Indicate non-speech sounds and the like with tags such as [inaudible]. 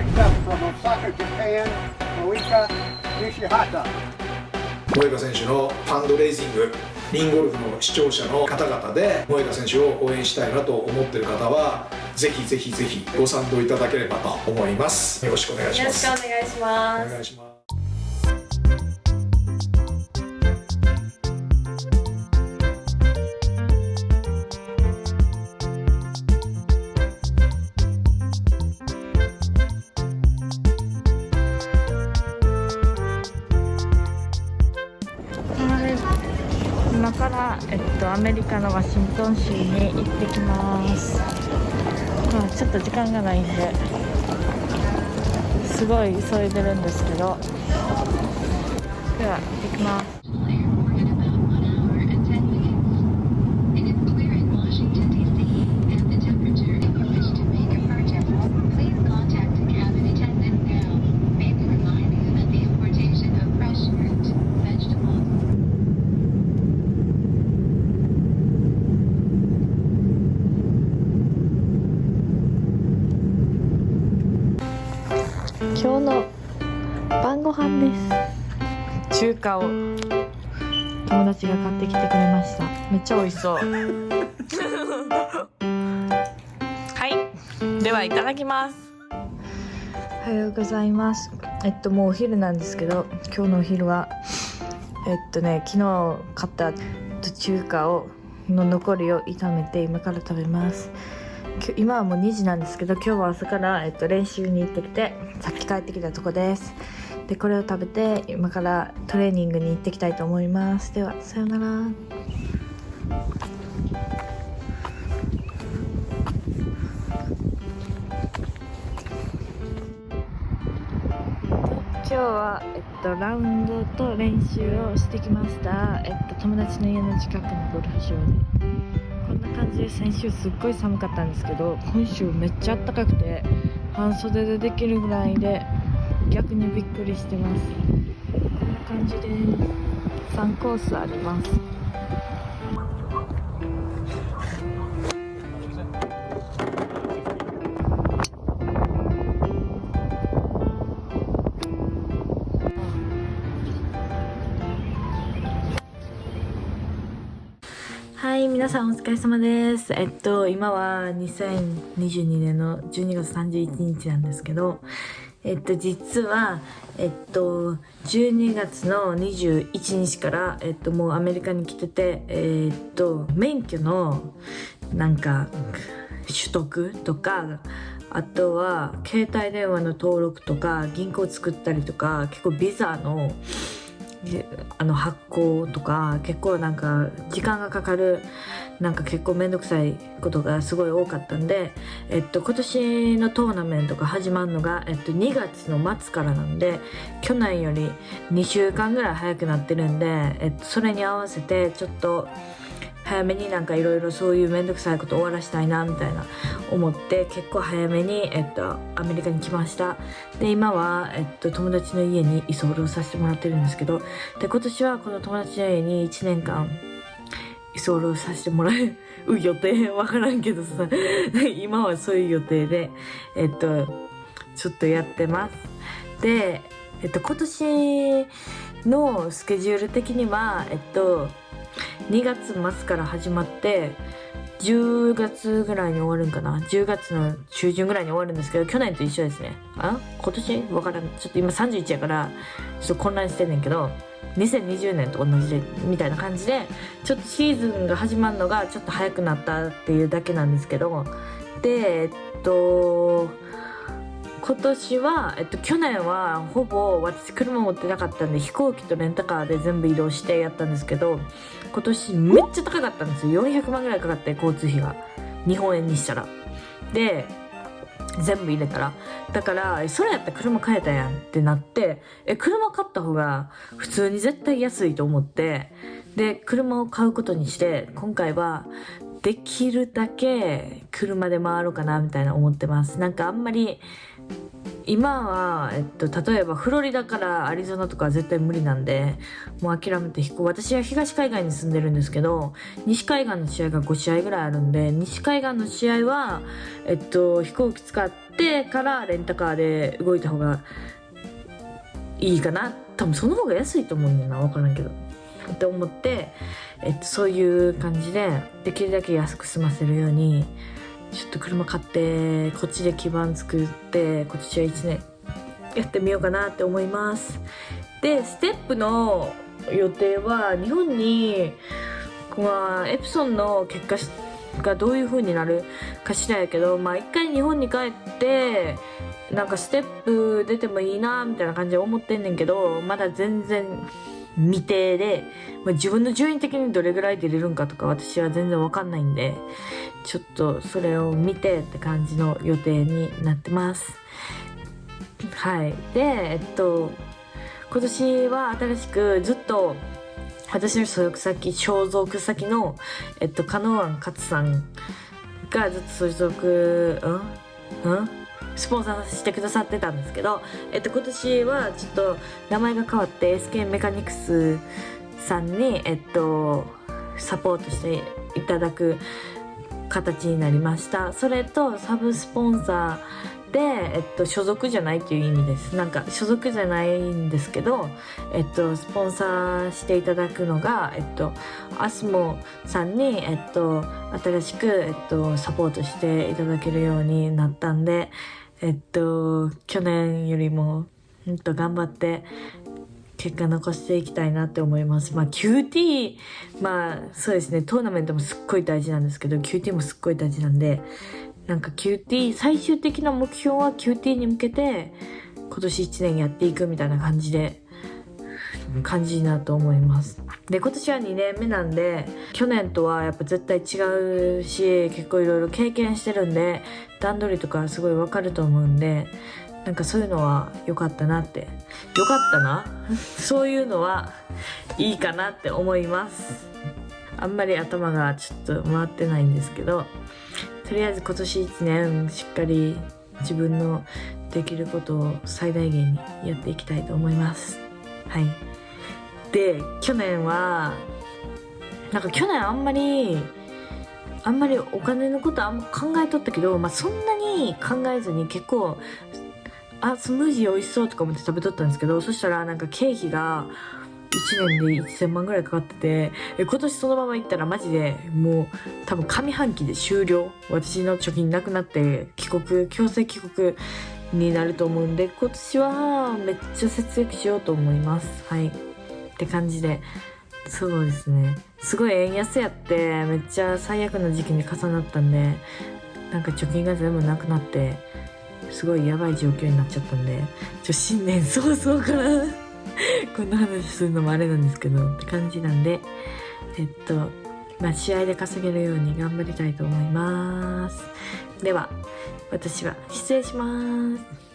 Next up from Osaka, Japan, Moika Nishihata. 萌歌選手のファンドレイジングリンゴルフの視聴者の方々で萌歌選手を応援したいなと思っている方はぜひぜひぜひご賛同いただければと思います。よろしくお願いしよろしますくお願いします。お願いしますから、えっと、アメリカのワシントン州に行ってきます、まあ、ちょっと時間がないんですごい急いでるんですけど。では行ってきます。今日の晩ご飯です。中華を。友達が買ってきてくれました。めっちゃ美味しそう。[laughs] はい。ではいただきます。おはようございます。えっともうお昼なんですけど今日のお昼はえっとね昨日買った中華をの残りを炒めて今から食べます今はもう2時なんですけど今日は朝から、えっと、練習に行ってきてさっき帰ってきたとこです。でこれを食べて今からトレーニングに行ってきたいと思います。ではさようなら。今日は、えっと、ラウンドと練習をしてきました、えっと、友達の家の近くのゴルフ場で。じで先週すっごい寒かったんですけど今週めっちゃ暖かくて半袖でできるぐらいで逆にびっくりしてます。こんな感じで3コースあります。皆さんお疲れ様です。えっと、今は2022年の12月31日なんですけど、えっと、実は、えっと、12月の21日から、えっと、もうアメリカに来てて、えっと、免許の、なんか、取得とか、あとは、携帯電話の登録とか、銀行作ったりとか、結構ビザの、あの発行とか結構なんか時間がかかるなんか結構面倒くさいことがすごい多かったんで、えっと、今年のトーナメントが始まるのが、えっと、2月の末からなんで去年より2週間ぐらい早くなってるんで、えっと、それに合わせてちょっと早めになんかいろいろそういう面倒くさいこと終わらしたいなみたいな思って結構早めに、えっと、アメリカに来ました。で今は、えっと、友達の家に居候させてもらってるんですけどで今年はこの友達の家に1年間居候させてもらう予定わからんけどさ。今はそういう予定でえっとちょっとやってます。でえっと今年のスケジュール的にはえっと2月末から始まって10月ぐらいに終わるんかな？10月の中旬ぐらいに終わるんですけど去年と一緒ですね。あ？今年？わからん。ちょっと今31やからちょっと混乱してんねんけど2020年と同じでみたいな感じでちょっとシーズンが始まるのがちょっと早くなったっていうだけなんですけどでえっと今年は、えっと、去年はほぼ私車持ってなかったんで飛行機とレンタカーで全部移動してやったんですけど今年めっちゃ高かったんですよ。400万ぐらいかかって交通費が。日本円にしたら。で全部入れたら。だからそれやったら車買えたやんってなってえ車買った方が普通に絶対安いと思ってで車を買うことにして今回はできるだけ車で回ろうかなみたいな思ってます。なんかあんまり今は、えっと、例えばフロリダからアリゾナとかは絶対無理なんでもう諦めて飛行。私は東海岸に住んでるんですけど西海岸の試合が5試合ぐらいあるんで西海岸の試合は、えっと、飛行機使ってからレンタカーで動いた方がいいかな。多分その方が安いと思うんだな分からんけど。って思って、えっと、そういう感じでできるだけ安く済ませるようにちょっと車買ってこっちで基盤作って今年は1年やってみようかなって思います。でステップの予定は日本にまあエプソンの結果がどういう風になるかしらやけどまあ一回日本に帰ってなんかステップ出てもいいなみたいな感じで思ってんねんけどまだ全然未定で、まあ、自分の順位的にどれぐらい出れるんかとか私は全然わかんないんでちょっとそれを見てって感じの予定になってます。はい。でえっと今年は新しくずっと私の所属先所属先のえっと加納庵勝さんがずっと所属うん？うん？スポンサーしてくださってたんですけど、えっと、今年はちょっと名前が変わって SK メカニクスさんに、えっと、サポートしていただく形になりました。それとサブスポンサーで、えっと、所属じゃないっていう意味です。なんか所属じゃないんですけど、えっと、スポンサーしていただくのが、えっと、アスモさんに、えっと、新しく、えっと、サポートしていただけるようになったんでえっと、去年よりも、うんと頑張って、結果残していきたいなって思います。まあ QT、まあそうですね、トーナメントもすっごい大事なんですけど、QT もすっごい大事なんで、なんか QT、最終的な目標は QT に向けて、今年1年やっていくみたいな感じで、感じになと思います。で、今年は2年目なんで、去年とはやっぱ絶対違うし、結構いろいろ経験してるんで、段取りとかすごいわかると思うんで、なんかそういうのは良かったなって。良かったなそういうのはいいかなって思います。あんまり頭がちょっと回ってないんですけど、とりあえず今年1年しっかり自分のできることを最大限にやっていきたいと思います。はい。で、去年は、なんか去年あんまり、あんまりお金のことあんま考えとったけど、まあ、そんなに考えずに結構あスムージー美味しそうとか思って食べとったんですけどそしたらなんか経費が1年で1000万ぐらいかかっててえ今年そのまま行ったらマジでもう多分上半期で終了。私の貯金なくなって帰国強制帰国になると思うんで今年はめっちゃ節約しようと思います。はい。って感じで。そうですね。すごい円安やってめっちゃ最悪な時期に重なったんでなんか貯金が全部なくなってすごいやばい状況になっちゃったんでちょ新年早々から [laughs] こんな話するのもあれなんですけどって感じなんでえっとまあ試合で稼げるように頑張りたいと思います。では私は失礼します。